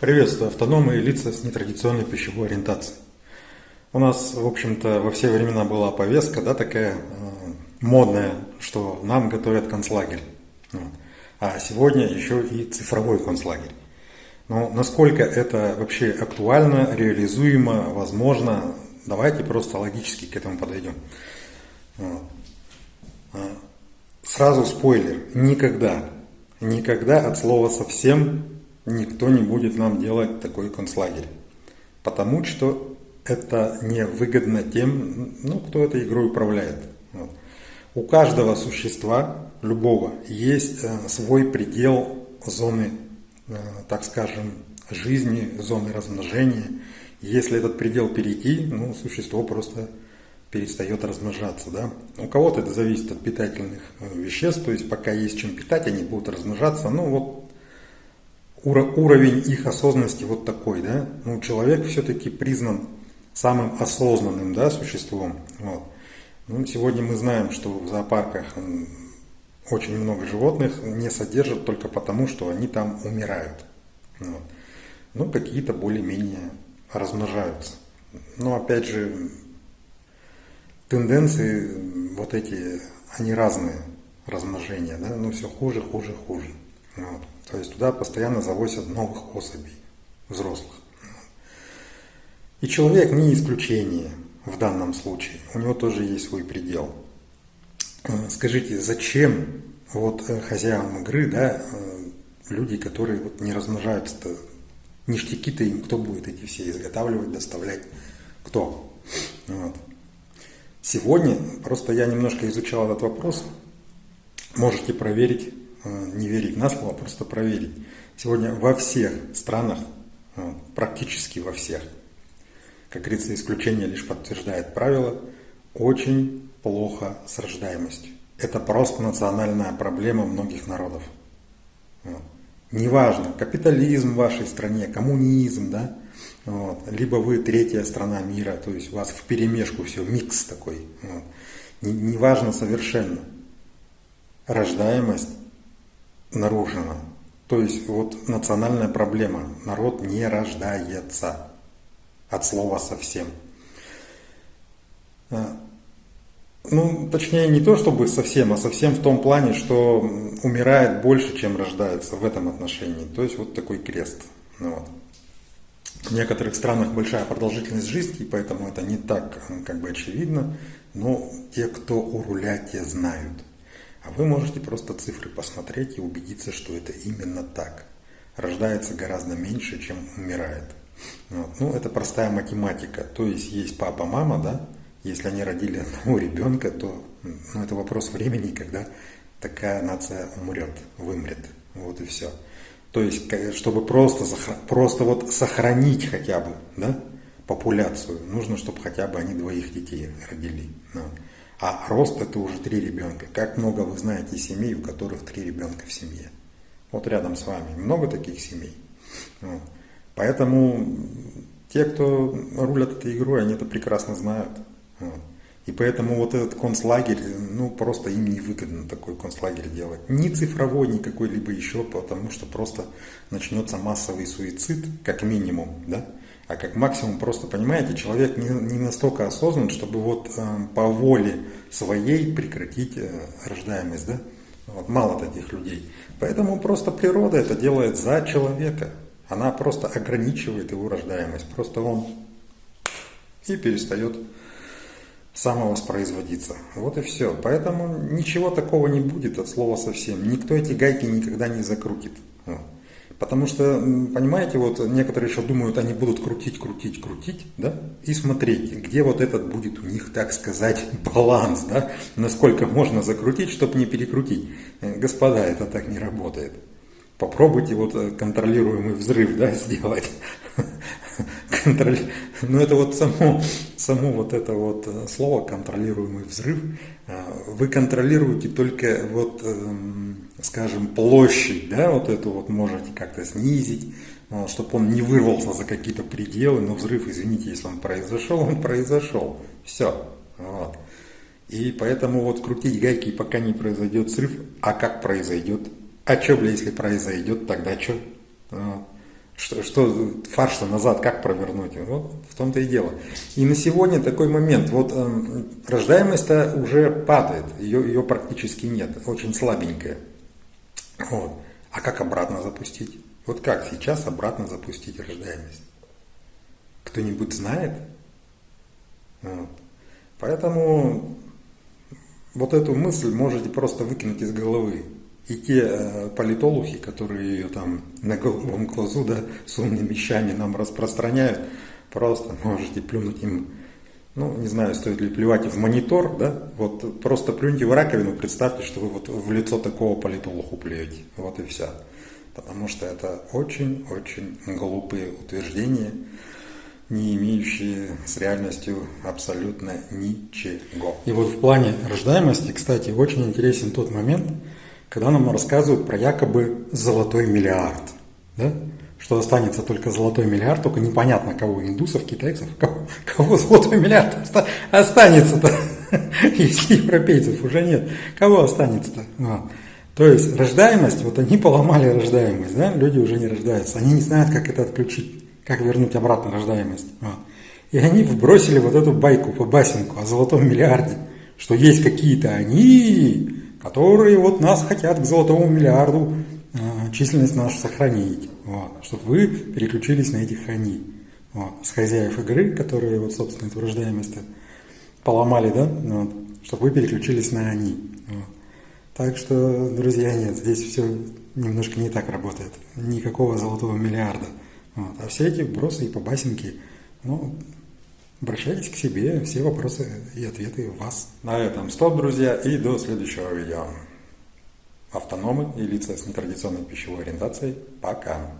Приветствую автономы и лица с нетрадиционной пищевой ориентацией. У нас, в общем-то, во все времена была повестка, да, такая э, модная, что нам готовят концлагерь. Вот. А сегодня еще и цифровой концлагерь. Но насколько это вообще актуально, реализуемо, возможно, давайте просто логически к этому подойдем. Вот. А, сразу спойлер, никогда, никогда от слова совсем никто не будет нам делать такой концлагерь. Потому что это не выгодно тем, ну, кто этой игрой управляет. Вот. У каждого существа, любого, есть э, свой предел зоны, э, так скажем, жизни, зоны размножения. Если этот предел перейти, ну, существо просто перестает размножаться. Да? У кого-то это зависит от питательных э, веществ, то есть пока есть чем питать, они будут размножаться. Ну вот уровень их осознанности вот такой, да, ну, человек все-таки признан самым осознанным, да, существом, вот. Ну, сегодня мы знаем, что в зоопарках очень много животных не содержат только потому, что они там умирают, вот. Ну, какие-то более-менее размножаются. Но, опять же, тенденции вот эти, они разные, размножения, да, ну, все хуже, хуже, хуже, вот. То есть туда постоянно завозят новых особей, взрослых. И человек не исключение в данном случае. У него тоже есть свой предел. Э, скажите, зачем вот э, хозяевам игры, да, э, люди, которые вот не размножаются-то, ништяки-то им кто будет эти все изготавливать, доставлять? Кто? Вот. Сегодня, просто я немножко изучал этот вопрос, можете проверить не верить на слово, а просто проверить. Сегодня во всех странах, э, практически во всех, как говорится, исключение лишь подтверждает правило, очень плохо с рождаемостью. Это просто национальная проблема многих народов. Вот. Неважно, капитализм в вашей стране, коммунизм, да, вот. либо вы третья страна мира, то есть у вас в перемешку все, микс такой. Вот. Неважно совершенно. Рождаемость нарушена. То есть вот национальная проблема. Народ не рождается. От слова совсем. А, ну, точнее, не то чтобы совсем, а совсем в том плане, что умирает больше, чем рождается в этом отношении. То есть вот такой крест. Ну, вот. В некоторых странах большая продолжительность жизни, и поэтому это не так как бы очевидно. Но те, кто у руля, те знают. А вы можете просто цифры посмотреть и убедиться, что это именно так. Рождается гораздо меньше, чем умирает. Вот. Ну, это простая математика. То есть есть папа, мама, да? Если они родили одного ребенка, то ну, это вопрос времени, когда такая нация умрет, вымрет. Вот и все. То есть, чтобы просто, просто вот сохранить хотя бы да, популяцию, нужно, чтобы хотя бы они двоих детей родили. Ну. А рост это уже три ребенка. Как много вы знаете семей, у которых три ребенка в семье? Вот рядом с вами много таких семей. Вот. Поэтому те, кто рулят этой игрой, они это прекрасно знают. Вот. И поэтому вот этот концлагерь, ну просто им невыгодно такой концлагерь делать. Ни цифровой, ни какой-либо еще, потому что просто начнется массовый суицид, как минимум, да? А как максимум просто, понимаете, человек не, не настолько осознан, чтобы вот э, по воле своей прекратить э, рождаемость, да? Вот, мало таких людей. Поэтому просто природа это делает за человека. Она просто ограничивает его рождаемость. Просто он и перестает самовоспроизводиться. Вот и все. Поэтому ничего такого не будет от слова совсем. Никто эти гайки никогда не закрутит. Потому что, понимаете, вот некоторые еще думают, они будут крутить, крутить, крутить, да, и смотреть, где вот этот будет у них, так сказать, баланс, да, насколько можно закрутить, чтобы не перекрутить. Э, господа, это так не работает. Попробуйте вот э, контролируемый взрыв, да, сделать. Контроль... Ну это вот само, само вот это вот э, слово контролируемый взрыв, вы контролируете только вот эм, скажем, площадь, да, вот эту вот можете как-то снизить, чтобы он не вырвался за какие-то пределы, но взрыв, извините, если он произошел, он произошел. Все. Вот. И поэтому вот крутить гайки, пока не произойдет взрыв, а как произойдет? А что, бля, если произойдет, тогда что? Вот. что, что фарш-то назад как провернуть? Вот в том-то и дело. И на сегодня такой момент. Вот э, рождаемость-то уже падает, ее, ее практически нет, очень слабенькая. Вот. А как обратно запустить? Вот как сейчас обратно запустить рождаемость? Кто-нибудь знает? Вот. Поэтому вот эту мысль можете просто выкинуть из головы. И те э, политологи, которые ее там на голубом глазу, да, с умными вещами нам распространяют, просто можете плюнуть им, ну, не знаю, стоит ли плевать в монитор, да, вот просто плюньте в раковину, представьте, что вы вот в лицо такого политологу плюете, вот и все. Потому что это очень-очень глупые утверждения, не имеющие с реальностью абсолютно ничего. И вот в плане рождаемости, кстати, очень интересен тот момент, когда нам рассказывают про якобы золотой миллиард. Да? Что останется только золотой миллиард, только непонятно кого, индусов, китайцев, кого, кого золотой миллиард останется-то, если европейцев уже нет, кого останется-то? Вот. То есть рождаемость, вот они поломали рождаемость, да? люди уже не рождаются, они не знают, как это отключить как вернуть обратно рождаемость. Вот. И они вбросили вот эту байку по басенку о золотом миллиарде, что есть какие-то они, которые вот нас хотят к золотому миллиарду численность нашу сохранить, вот, чтобы вы переключились на этих они. Вот, с хозяев игры, которые вот, собственно, эту рождаемость поломали, да, вот, чтобы вы переключились на они. Вот. Так что, друзья, нет, здесь все немножко не так работает. Никакого золотого миллиарда. Вот. А все эти вбросы и побасенки, ну, обращайтесь к себе, все вопросы и ответы у вас. На этом стоп, друзья, и до следующего видео. Автономы и лица с нетрадиционной пищевой ориентацией. Пока!